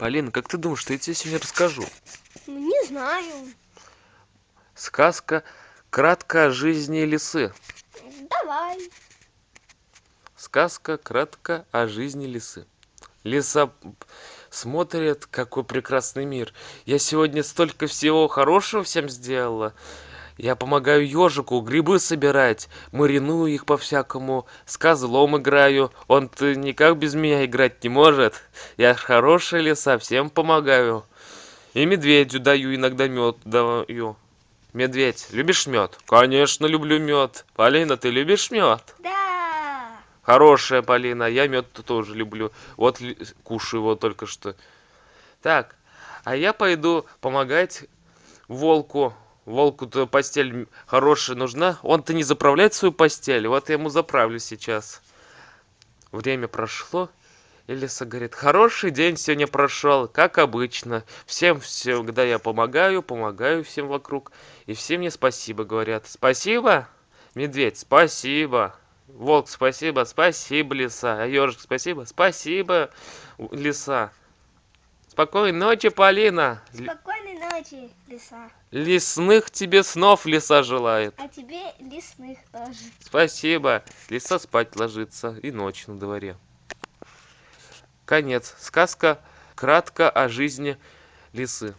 полина как ты думаешь что я тебе сегодня расскажу? Ну, не знаю. сказка кратко о жизни лисы Давай. сказка кратко о жизни лисы лиса смотрит какой прекрасный мир. Я сегодня столько всего хорошего всем сделала я помогаю ежику грибы собирать мариную их по-всякому с козлом играю он-то никак без меня играть не может я ж хорошая лиса всем помогаю и медведю даю иногда мед даю медведь любишь мед конечно люблю мед полина ты любишь мед Да. Хорошая Полина, я мед тоже люблю. Вот кушаю его только что. Так, а я пойду помогать волку. Волку-то постель хорошая нужна. Он-то не заправляет свою постель. Вот я ему заправлю сейчас. Время прошло. И лиса говорит, хороший день сегодня прошел, как обычно. Всем всегда я помогаю, помогаю всем вокруг. И все мне спасибо говорят. Спасибо, медведь, спасибо. Волк, спасибо, спасибо, лиса. А ежик, спасибо, спасибо, лиса. Спокойной ночи, Полина. Лесных тебе снов лиса желает. А тебе лесных тоже. Спасибо. Лиса спать ложится, и ночь на дворе. Конец. Сказка кратко о жизни лисы.